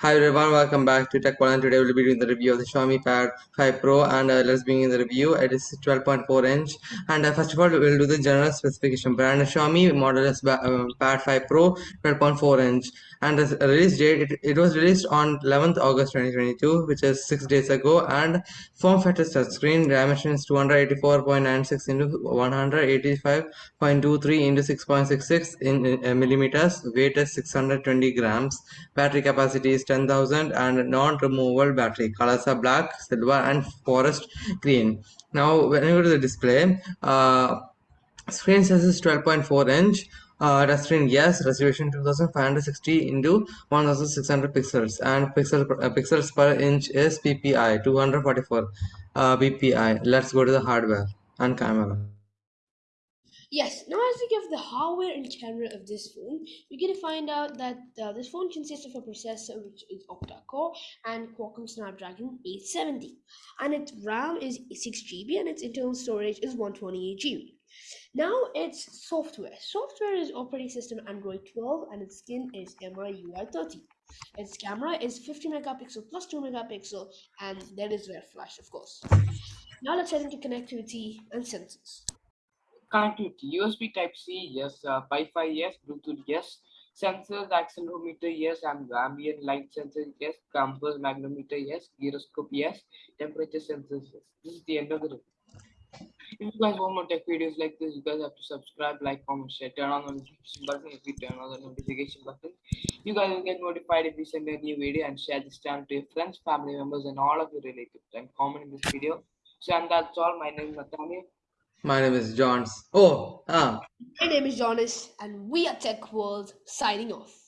Hi everyone, welcome back to Tech One. Today we'll be doing the review of the Xiaomi Pad 5 Pro and uh, let's begin the review. It is 12.4 inch and uh, first of all we'll do the general specification. Brand Xiaomi model is uh, Pad 5 Pro 12.4 inch and the release date it, it was released on 11th August 2022 which is 6 days ago and form factor touchscreen dimension is 284.96 into 185.23 into 6.66 in, in uh, millimeters weight is 620 grams battery capacity is 10,000 and non-removable battery. Colors are black, silver and forest green. Now when you go to the display, uh, screen size is 12.4 inch. Uh, touchscreen yes, resolution 2560 into 1600 pixels and pixel uh, pixels per inch is PPI 244 uh, PPI. Let's go to the hardware and camera. Yes, now as we give the hardware and camera of this phone, we're going to find out that uh, this phone consists of a processor which is octa-core and Qualcomm Snapdragon 870. And its RAM is 6GB and its internal storage is 128GB. Now its software. Software is operating system Android 12 and its skin is MIUI 30. Its camera is 50 megapixel plus 2 megapixel and there is rear flash of course. Now let's head into connectivity and sensors. Connectivity USB Type C, yes. Uh, Wi-Fi, yes. Bluetooth, yes. Sensors, accelerometer, yes. And ambient light sensor, yes. Compass, magnetometer, yes. Gyroscope, yes. Temperature sensors, yes. This is the end of the review. If you guys want more tech videos like this, you guys have to subscribe, like, comment, share, turn on the notification button. If you turn on the notification button, you guys will get notified if we send a new video and share this channel to your friends, family members, and all of your relatives. And comment in this video. So, and that's all. My name is Nathaniel. My name is Johns. Oh, ah. My name is Jonas, and we are Tech World signing off.